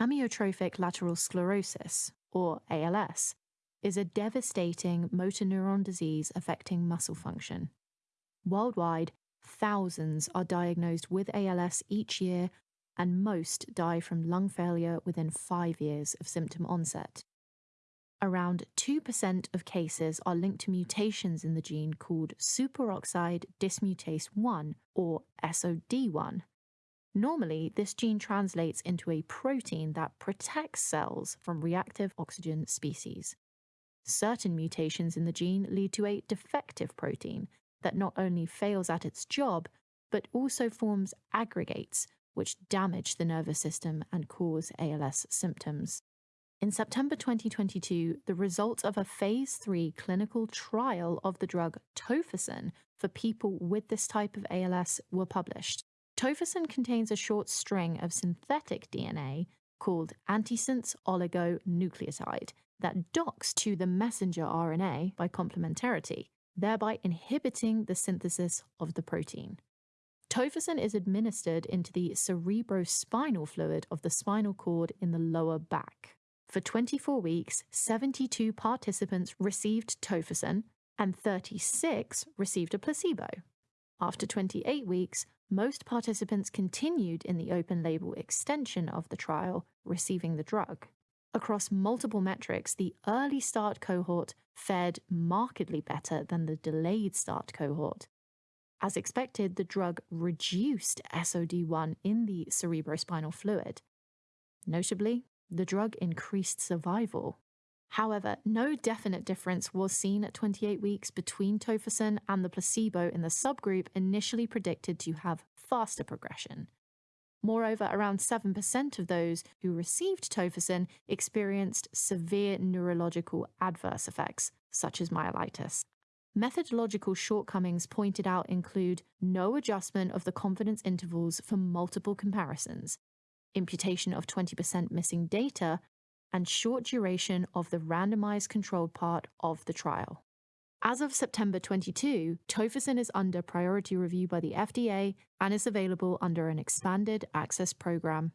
Amyotrophic lateral sclerosis, or ALS, is a devastating motor neuron disease affecting muscle function. Worldwide, thousands are diagnosed with ALS each year, and most die from lung failure within five years of symptom onset. Around 2% of cases are linked to mutations in the gene called superoxide dismutase 1, or SOD1. Normally, this gene translates into a protein that protects cells from reactive oxygen species. Certain mutations in the gene lead to a defective protein that not only fails at its job, but also forms aggregates, which damage the nervous system and cause ALS symptoms. In September 2022, the results of a phase 3 clinical trial of the drug tofersen for people with this type of ALS were published. Tofersen contains a short string of synthetic DNA called antisense oligonucleotide that docks to the messenger RNA by complementarity, thereby inhibiting the synthesis of the protein. Tofersen is administered into the cerebrospinal fluid of the spinal cord in the lower back. For 24 weeks, 72 participants received tofersen and 36 received a placebo. After 28 weeks, most participants continued in the open label extension of the trial, receiving the drug. Across multiple metrics, the early start cohort fared markedly better than the delayed start cohort. As expected, the drug reduced SOD1 in the cerebrospinal fluid. Notably, the drug increased survival. However, no definite difference was seen at 28 weeks between tofersen and the placebo in the subgroup initially predicted to have faster progression. Moreover, around 7% of those who received tofersen experienced severe neurological adverse effects, such as myelitis. Methodological shortcomings pointed out include no adjustment of the confidence intervals for multiple comparisons, imputation of 20% missing data, and short duration of the randomized controlled part of the trial. As of September 22, tofersen is under priority review by the FDA and is available under an expanded access program